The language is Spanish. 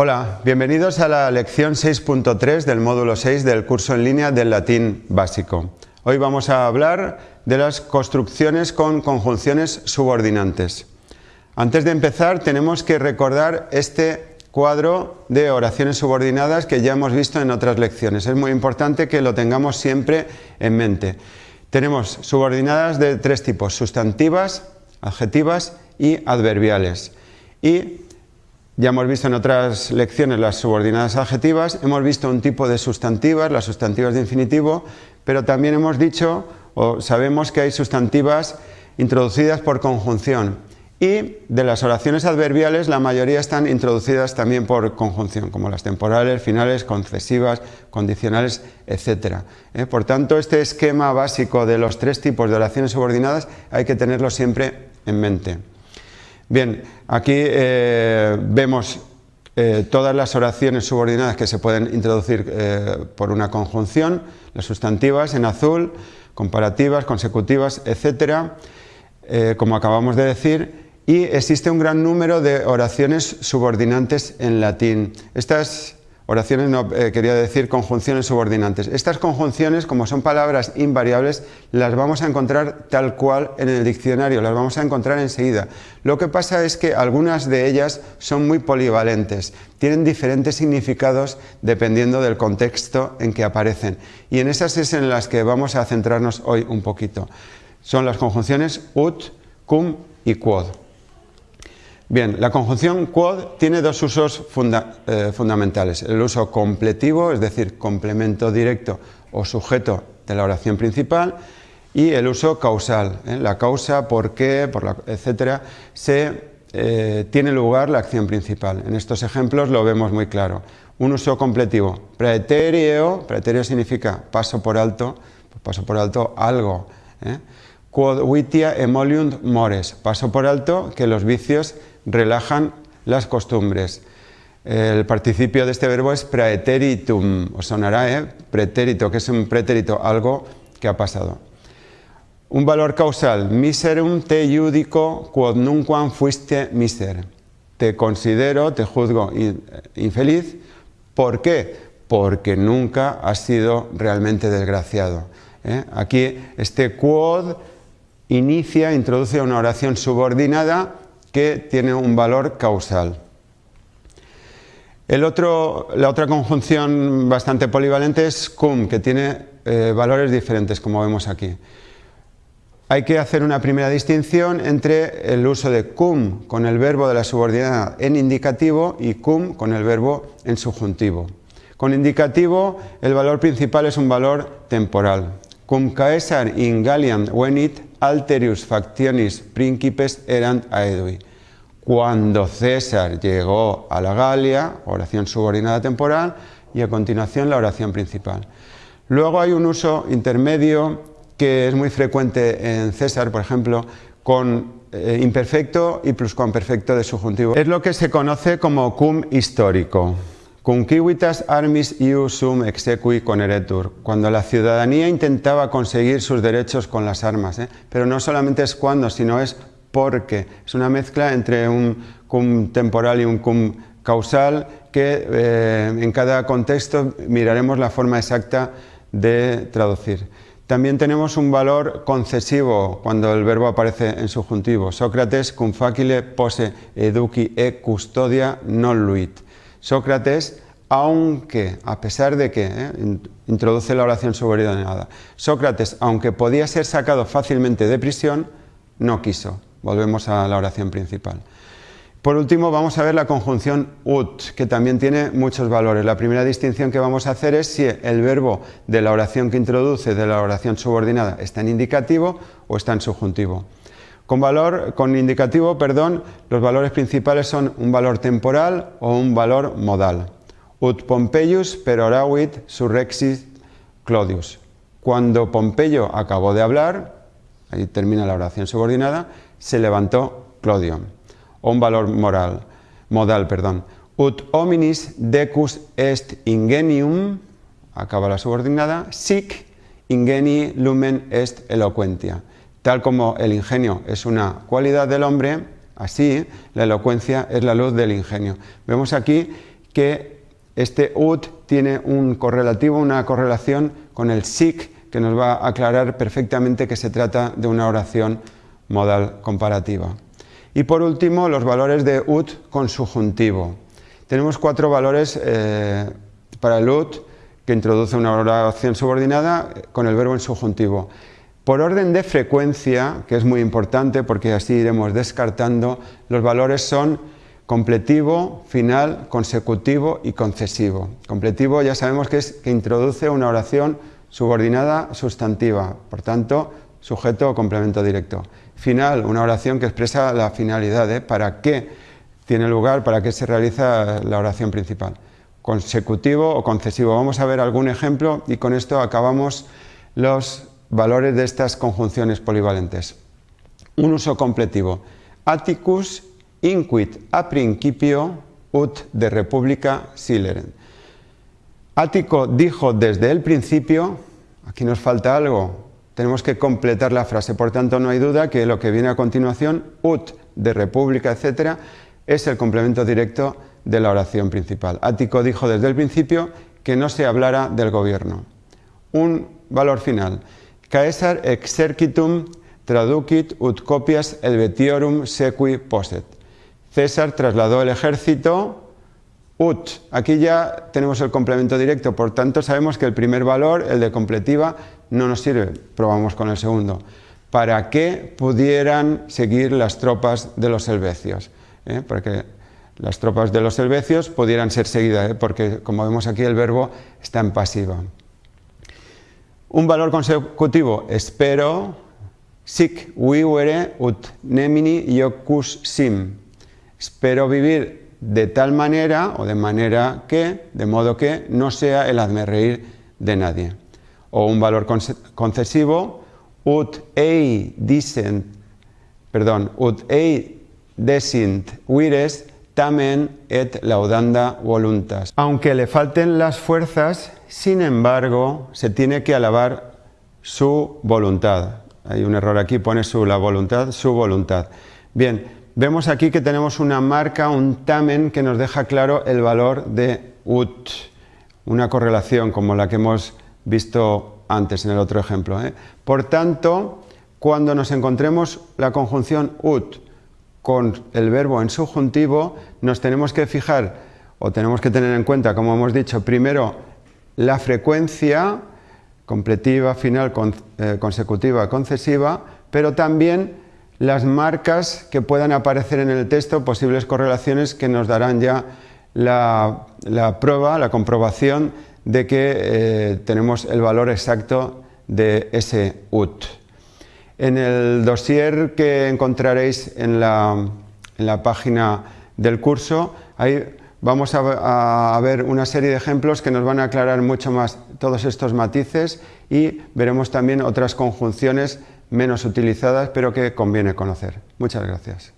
Hola, bienvenidos a la lección 6.3 del módulo 6 del curso en línea del latín básico. Hoy vamos a hablar de las construcciones con conjunciones subordinantes. Antes de empezar tenemos que recordar este cuadro de oraciones subordinadas que ya hemos visto en otras lecciones. Es muy importante que lo tengamos siempre en mente. Tenemos subordinadas de tres tipos, sustantivas, adjetivas y adverbiales. Y ya hemos visto en otras lecciones las subordinadas adjetivas, hemos visto un tipo de sustantivas, las sustantivas de infinitivo, pero también hemos dicho o sabemos que hay sustantivas introducidas por conjunción y de las oraciones adverbiales la mayoría están introducidas también por conjunción, como las temporales, finales, concesivas, condicionales, etc. ¿Eh? Por tanto, este esquema básico de los tres tipos de oraciones subordinadas hay que tenerlo siempre en mente. Bien, aquí eh, vemos eh, todas las oraciones subordinadas que se pueden introducir eh, por una conjunción, las sustantivas en azul, comparativas, consecutivas, etcétera, como acabamos de decir, y existe un gran número de oraciones subordinantes en latín. Estas Oraciones no eh, quería decir conjunciones subordinantes. Estas conjunciones, como son palabras invariables, las vamos a encontrar tal cual en el diccionario, las vamos a encontrar enseguida. Lo que pasa es que algunas de ellas son muy polivalentes, tienen diferentes significados dependiendo del contexto en que aparecen. Y en esas es en las que vamos a centrarnos hoy un poquito. Son las conjunciones ut, cum y quod. Bien, la conjunción quod tiene dos usos eh, fundamentales. El uso completivo, es decir, complemento directo o sujeto de la oración principal, y el uso causal, ¿eh? la causa, por qué, por etcétera, se eh, tiene lugar la acción principal. En estos ejemplos lo vemos muy claro. Un uso completivo, praeterio, praeterio significa paso por alto, paso por alto algo. Quod vitia emoliunt mores, paso por alto que los vicios relajan las costumbres. El participio de este verbo es praeteritum, os sonará, ¿eh? Pretérito, que es un pretérito, algo que ha pasado. Un valor causal, miserum te judico quod nunquam fuiste miser. Te considero, te juzgo infeliz. ¿Por qué? Porque nunca has sido realmente desgraciado. ¿eh? Aquí este quod inicia, introduce una oración subordinada que tiene un valor causal. la otra conjunción bastante polivalente es cum, que tiene eh, valores diferentes, como vemos aquí. Hay que hacer una primera distinción entre el uso de cum con el verbo de la subordinada en indicativo y cum con el verbo en subjuntivo. Con indicativo el valor principal es un valor temporal. Cum caesar in Galliam venit alterius factionis principes erant aedui. Cuando César llegó a la Galia, oración subordinada temporal, y a continuación la oración principal. Luego hay un uso intermedio que es muy frecuente en César, por ejemplo, con eh, imperfecto y pluscuamperfecto de subjuntivo. Es lo que se conoce como cum histórico. Cunquivitas armis iu sum exequi coneretur, cuando la ciudadanía intentaba conseguir sus derechos con las armas. ¿eh? Pero no solamente es cuando, sino es porque. Es una mezcla entre un cum temporal y un cum causal que eh, en cada contexto miraremos la forma exacta de traducir. También tenemos un valor concesivo cuando el verbo aparece en subjuntivo. Sócrates cum facile pose educi e custodia non luit. Sócrates, aunque, a pesar de que, eh, introduce la oración subordinada, Sócrates, aunque podía ser sacado fácilmente de prisión, no quiso. Volvemos a la oración principal. Por último, vamos a ver la conjunción ut, que también tiene muchos valores. La primera distinción que vamos a hacer es si el verbo de la oración que introduce, de la oración subordinada, está en indicativo o está en subjuntivo. Con, valor, con indicativo, perdón, los valores principales son un valor temporal o un valor modal. Ut Pompeius peroravit surrexit Clodius. Cuando Pompeyo acabó de hablar, ahí termina la oración subordinada, se levantó Clodio. O un valor moral, modal, perdón. Ut hominis decus est ingenium, acaba la subordinada, sic ingeni lumen est eloquentia. Tal como el ingenio es una cualidad del hombre, así la elocuencia es la luz del ingenio. Vemos aquí que este ut tiene un correlativo, una correlación con el sic que nos va a aclarar perfectamente que se trata de una oración modal comparativa. Y por último, los valores de ut con subjuntivo. Tenemos cuatro valores eh, para el ut que introduce una oración subordinada con el verbo en subjuntivo. Por orden de frecuencia, que es muy importante porque así iremos descartando, los valores son completivo, final, consecutivo y concesivo. Completivo ya sabemos que es que introduce una oración subordinada sustantiva, por tanto, sujeto o complemento directo. Final, una oración que expresa la finalidad, ¿eh? para qué tiene lugar, para qué se realiza la oración principal. Consecutivo o concesivo. Vamos a ver algún ejemplo y con esto acabamos los valores de estas conjunciones polivalentes. Un uso completivo. Atticus inquit a principio ut de república sileren. Ático dijo desde el principio, aquí nos falta algo, tenemos que completar la frase, por tanto no hay duda que lo que viene a continuación, ut de república, etcétera, es el complemento directo de la oración principal. Ático dijo desde el principio que no se hablara del gobierno. Un valor final. Caesar exercitum traducit ut copias helvetiorum sequi posset. César trasladó el ejército ut. Aquí ya tenemos el complemento directo, por tanto sabemos que el primer valor, el de completiva, no nos sirve. Probamos con el segundo. Para que pudieran seguir las tropas de los helvecios. ¿eh? Para que las tropas de los helvecios pudieran ser seguidas, ¿eh? porque como vemos aquí el verbo está en pasiva. Un valor consecutivo, espero, sic vivere ut nemini iocus sim. Espero vivir de tal manera o de manera que, de modo que no sea el hazme reír de nadie. O un valor concesivo, ut ei dicent, perdón, ut ei decint vires tamen et laudanda voluntas. Aunque le falten las fuerzas, sin embargo, se tiene que alabar su voluntad. Hay un error aquí, pone su la voluntad, su voluntad. Bien, vemos aquí que tenemos una marca, un tamen, que nos deja claro el valor de ut, una correlación como la que hemos visto antes en el otro ejemplo. ¿eh? Por tanto, cuando nos encontremos la conjunción ut con el verbo en subjuntivo, nos tenemos que fijar o tenemos que tener en cuenta, como hemos dicho, primero la frecuencia completiva, final, eh, consecutiva, concesiva, pero también las marcas que puedan aparecer en el texto, posibles correlaciones que nos darán ya la, prueba, la comprobación de que eh, tenemos el valor exacto de ese ut. En el dossier que encontraréis en la, página del curso, ahí vamos a, ver una serie de ejemplos que nos van a aclarar mucho más todos estos matices y veremos también otras conjunciones menos utilizadas pero que conviene conocer. Muchas gracias.